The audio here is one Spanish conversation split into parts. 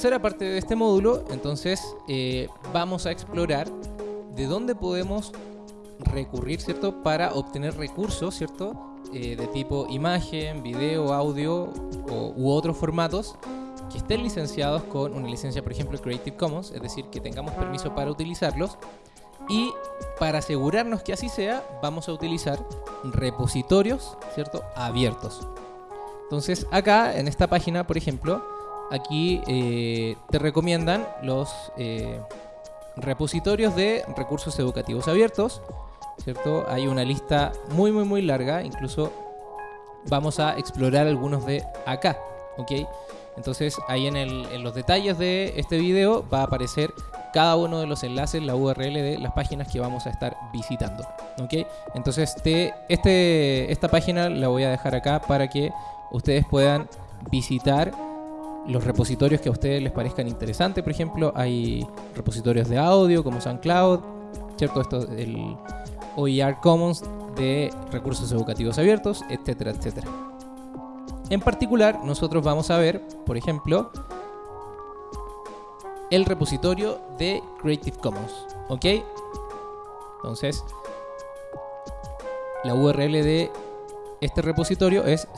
tercera parte de este módulo, entonces, eh, vamos a explorar de dónde podemos recurrir, ¿cierto? Para obtener recursos, ¿cierto? Eh, de tipo imagen, video, audio u otros formatos que estén licenciados con una licencia, por ejemplo, Creative Commons, es decir, que tengamos permiso para utilizarlos. Y para asegurarnos que así sea, vamos a utilizar repositorios, ¿cierto? Abiertos. Entonces, acá en esta página, por ejemplo, aquí eh, te recomiendan los eh, repositorios de recursos educativos abiertos, ¿cierto? Hay una lista muy, muy, muy larga, incluso vamos a explorar algunos de acá, ¿ok? Entonces ahí en, los detalles de este video va a aparecer cada uno de los enlaces, la URL de las páginas que vamos a estar visitando. ¿ok? Entonces te, este, esta página la voy a dejar acá para que ustedes puedan visitar los repositorios que a ustedes les parezcan interesantes. Por ejemplo, hay repositorios de audio como SoundCloud, ¿cierto? Esto, el OER Commons de recursos educativos abiertos, etcétera, etcétera. En particular, nosotros vamos a ver, por ejemplo, el repositorio de Creative Commons. ¿Ok? Entonces, la URL de este repositorio es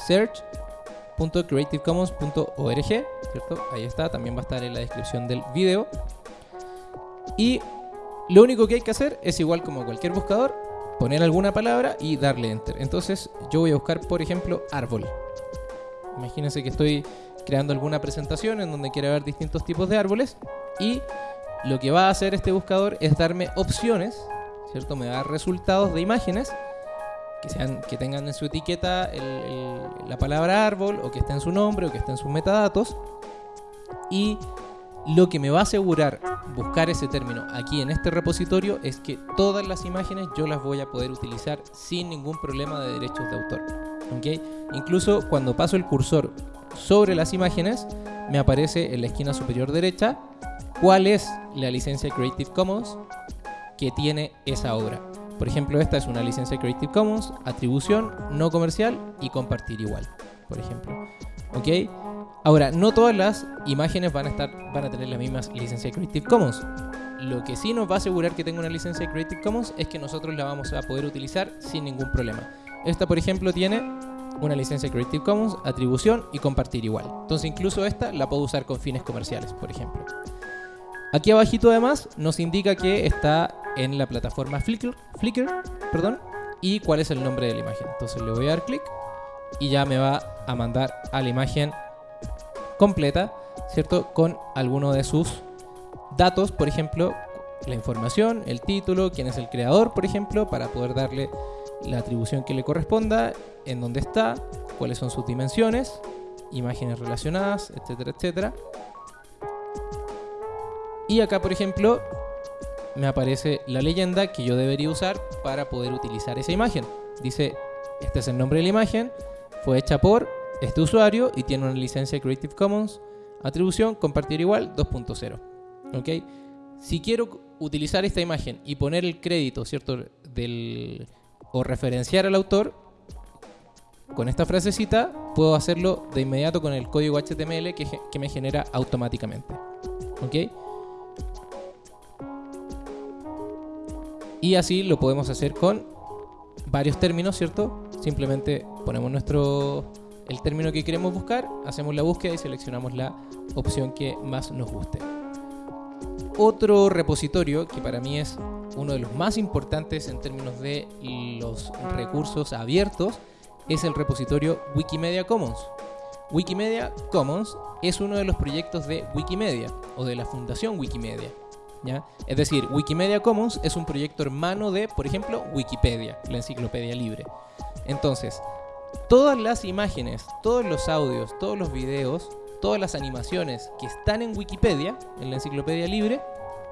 search.creativecommons.org, ¿cierto? Ahí está, también va a estar en la descripción del video. Y lo único que hay que hacer es igual como cualquier buscador, poner alguna palabra y darle enter. Entonces, yo voy a buscar, por ejemplo, árbol. Imagínense que estoy creando alguna presentación en donde quiera ver distintos tipos de árboles y lo que va a hacer este buscador es darme opciones, ¿cierto? Me da resultados de imágenes que, tengan en su etiqueta la palabra árbol o que esté en su nombre o que esté en sus metadatos y lo que me va a asegurar buscar ese término aquí en este repositorio es que todas las imágenes yo las voy a poder utilizar sin ningún problema de derechos de autor. Incluso cuando paso el cursor sobre las imágenes, me aparece en la esquina superior derecha cuál es la licencia Creative Commons que tiene esa obra. Por ejemplo, esta es una licencia Creative Commons, atribución, no comercial y compartir igual, por ejemplo. ¿Ok? Ahora, no todas las imágenes van a, estar, van a tener la misma licencia Creative Commons. Lo que sí nos va a asegurar que tenga una licencia Creative Commons es que nosotros la vamos a poder utilizar sin ningún problema. Esta, por ejemplo, tiene una licencia Creative Commons, atribución y compartir igual. Entonces incluso esta la puedo usar con fines comerciales, por ejemplo. Aquí abajito además nos indica que está en la plataforma Flickr, Flickr perdón, y cuál es el nombre de la imagen. Entonces le voy a dar clic y ya me va a mandar a la imagen completa, ¿cierto? Con alguno de sus datos, por ejemplo, la información, el título, quién es el creador, por ejemplo, para poder darle la atribución que le corresponda, en dónde está, cuáles son sus dimensiones, imágenes relacionadas, etcétera, etcétera. Y acá, por ejemplo, me aparece la leyenda que yo debería usar para poder utilizar esa imagen. Dice, este es el nombre de la imagen, fue hecha por este usuario y tiene una licencia Creative Commons, atribución, compartir igual 2.0. ¿Ok? Si quiero utilizar esta imagen y poner el crédito, ¿cierto? Del, o referenciar al autor, con esta frasecita puedo hacerlo de inmediato con el código HTML que, me genera automáticamente. ¿Ok? Y así lo podemos hacer con varios términos, ¿cierto? Simplemente ponemos nuestro el término que queremos buscar, hacemos la búsqueda y seleccionamos la opción que más nos guste. Otro repositorio que para mí es uno de los más importantes en términos de los recursos abiertos es el repositorio Wikimedia Commons. Wikimedia Commons es uno de los proyectos de Wikimedia o de la Fundación Wikimedia. ¿ya? Es decir, Wikimedia Commons es un proyecto hermano de, por ejemplo, Wikipedia, la enciclopedia libre. Entonces, todas las imágenes, todos los audios, todos los videos, todas las animaciones que están en Wikipedia, en la enciclopedia libre,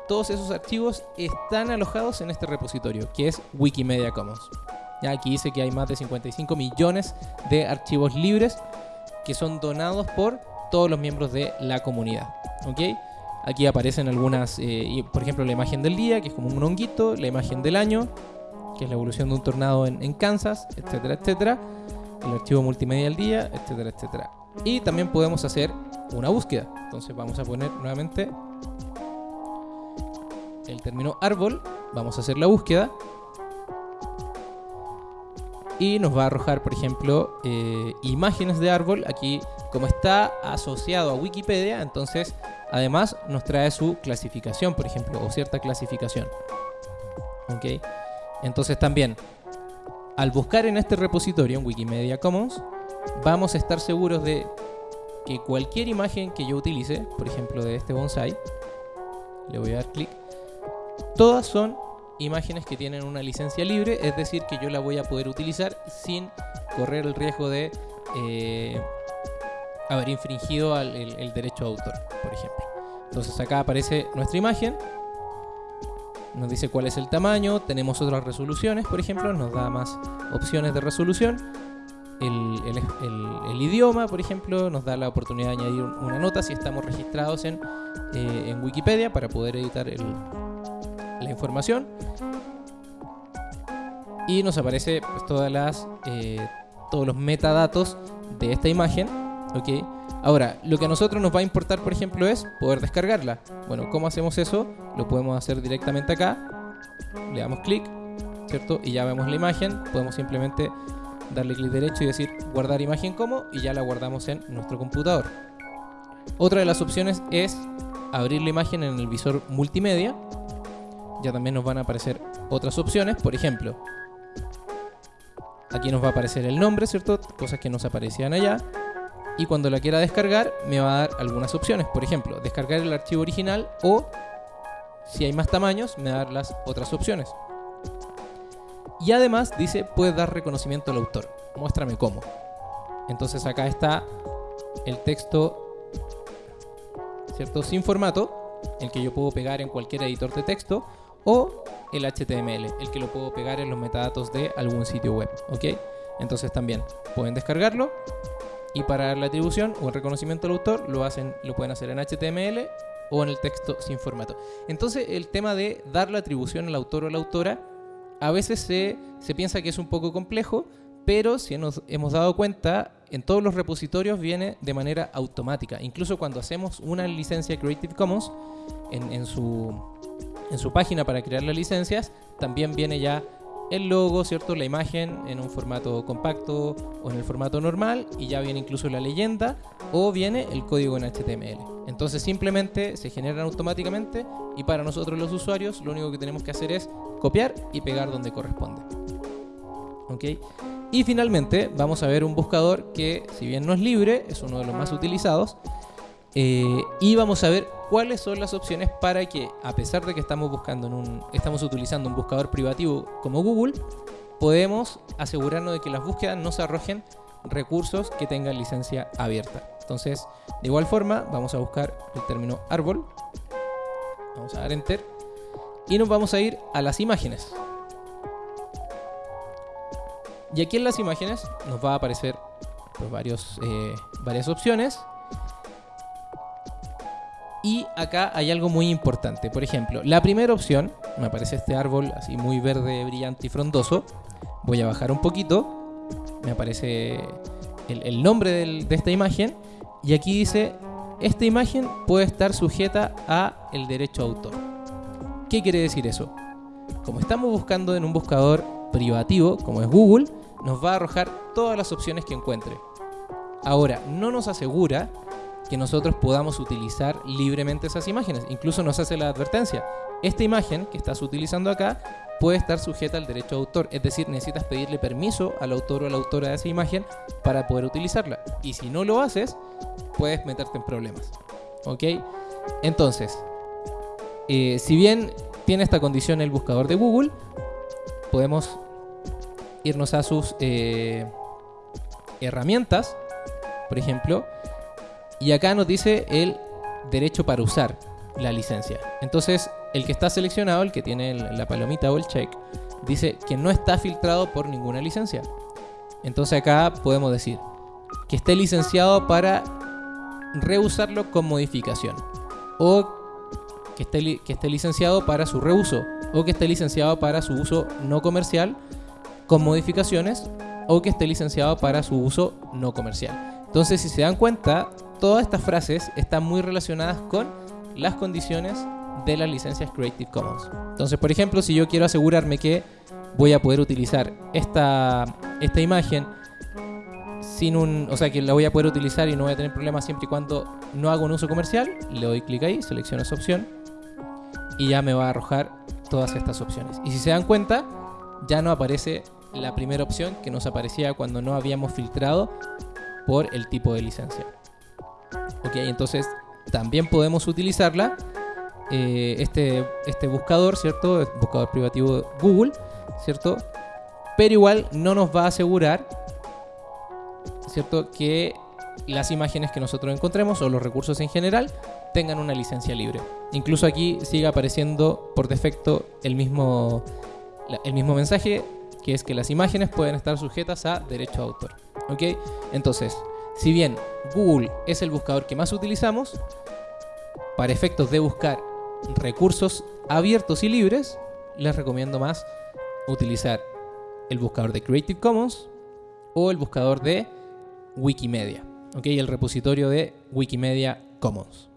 todos esos archivos están alojados en este repositorio, que es Wikimedia Commons. Aquí dice que hay más de 55 millones de archivos libres que son donados por todos los miembros de la comunidad. ¿Ok? Aquí aparecen algunas, eh, por ejemplo, la imagen del día, que es como un honguito, la imagen del año, que es la evolución de un tornado en, en Kansas, etcétera, etcétera el archivo multimedia al día, etcétera, etcétera. Y también podemos hacer una búsqueda. Entonces vamos a poner nuevamente el término árbol, vamos a hacer la búsqueda y nos va a arrojar, por ejemplo, eh, imágenes de árbol. Aquí, como está asociado a Wikipedia, entonces además nos trae su clasificación, por ejemplo, o cierta clasificación. ¿Ok? Entonces también, al buscar en este repositorio, en Wikimedia Commons, vamos a estar seguros de que cualquier imagen que yo utilice, por ejemplo de este bonsai, le voy a dar clic, todas son imágenes que tienen una licencia libre, es decir, que yo la voy a poder utilizar sin correr el riesgo de eh, haber infringido el, derecho de autor, por ejemplo. Entonces acá aparece nuestra imagen, nos dice cuál es el tamaño, tenemos otras resoluciones, por ejemplo, nos da más opciones de resolución. El, idioma, por ejemplo, nos da la oportunidad de añadir una nota si estamos registrados en, eh, en Wikipedia para poder editar el, información. Y nos aparece pues, todas las eh, todos los metadatos de esta imagen ok. Ahora lo que a nosotros nos va a importar por ejemplo es poder descargarla. Bueno cómo hacemos eso lo podemos hacer directamente acá. Le damos clic cierto y ya vemos la imagen. Podemos simplemente darle clic derecho y decir guardar imagen como y ya la guardamos en nuestro computador. Otra de las opciones es abrir la imagen en el visor multimedia ya también nos van a aparecer otras opciones. Por ejemplo, aquí nos va a aparecer el nombre, ¿cierto? Cosas que nos aparecían allá. Y cuando la quiera descargar, me va a dar algunas opciones. Por ejemplo, descargar el archivo original o, si hay más tamaños, me va a dar las otras opciones. Y además dice, puedes dar reconocimiento al autor. Muéstrame cómo. Entonces acá está el texto, ¿cierto? Sin formato, el que yo puedo pegar en cualquier editor de texto o el HTML, el que lo puedo pegar en los metadatos de algún sitio web, ¿ok? Entonces también pueden descargarlo y para la atribución o el reconocimiento al autor lo, hacen, lo pueden hacer en HTML o en el texto sin formato. Entonces el tema de dar la atribución al autor o a la autora a veces se, se piensa que es un poco complejo, pero si nos hemos dado cuenta, en todos los repositorios viene de manera automática. Incluso cuando hacemos una licencia Creative Commons en, en su en su página para crear las licencias, también viene ya el logo, ¿cierto? La imagen en un formato compacto o en el formato normal y ya viene incluso la leyenda o viene el código en HTML. Entonces simplemente se generan automáticamente y para nosotros los usuarios lo único que tenemos que hacer es copiar y pegar donde corresponde. ¿Ok? Y finalmente vamos a ver un buscador que si bien no es libre, es uno de los más utilizados. Eh, y vamos a ver cuáles son las opciones para que, a pesar de que estamos buscando en un, estamos utilizando un buscador privativo como Google, podemos asegurarnos de que las búsquedas no se arrojen recursos que tengan licencia abierta. Entonces, de igual forma, vamos a buscar el término árbol. Vamos a dar enter. Y nos vamos a ir a las imágenes. Y aquí en las imágenes nos va a aparecer pues, varios, eh, varias opciones. Y acá hay algo muy importante. Por ejemplo, la primera opción, me aparece este árbol así muy verde, brillante y frondoso. Voy a bajar un poquito. Me aparece el, nombre de esta imagen. Y aquí dice, esta imagen puede estar sujeta a el derecho autor. ¿Qué quiere decir eso? Como estamos buscando en un buscador privativo, como es Google, nos va a arrojar todas las opciones que encuentre. Ahora, no nos asegura que nosotros podamos utilizar libremente esas imágenes. Incluso nos hace la advertencia. Esta imagen que estás utilizando acá puede estar sujeta al derecho de autor, es decir, necesitas pedirle permiso al autor o a la autora de esa imagen para poder utilizarla. Y si no lo haces, puedes meterte en problemas. ¿Ok? Entonces, eh, si bien tiene esta condición el buscador de Google, podemos irnos a sus eh, herramientas, por ejemplo, y acá nos dice el derecho para usar la licencia. Entonces, el que está seleccionado, el que tiene la palomita o el check, dice que no está filtrado por ninguna licencia. Entonces acá podemos decir que esté licenciado para reusarlo con modificación. O que esté, que esté licenciado para su reuso. O que esté licenciado para su uso no comercial con modificaciones. O que esté licenciado para su uso no comercial. Entonces, si se dan cuenta, todas estas frases están muy relacionadas con las condiciones de las licencias Creative Commons. Entonces, por ejemplo, si yo quiero asegurarme que voy a poder utilizar esta, esta imagen sin un, o sea, que la voy a poder utilizar y no voy a tener problemas siempre y cuando no haga un uso comercial, le doy clic ahí, selecciono esa opción y ya me va a arrojar todas estas opciones. Y si se dan cuenta, ya no aparece la primera opción que nos aparecía cuando no habíamos filtrado por el tipo de licencia. Ok, entonces también podemos utilizarla, eh, este, este buscador, ¿cierto? Buscador privativo Google, ¿cierto? Pero igual no nos va a asegurar, ¿cierto? Que las imágenes que nosotros encontremos o los recursos en general tengan una licencia libre. Incluso aquí sigue apareciendo por defecto el mismo, el mismo mensaje, que es que las imágenes pueden estar sujetas a derecho de autor. ¿Ok? Entonces, si bien Google es el buscador que más utilizamos, para efectos de buscar recursos abiertos y libres, les recomiendo más utilizar el buscador de Creative Commons o el buscador de Wikimedia, ¿ok? El repositorio de Wikimedia Commons.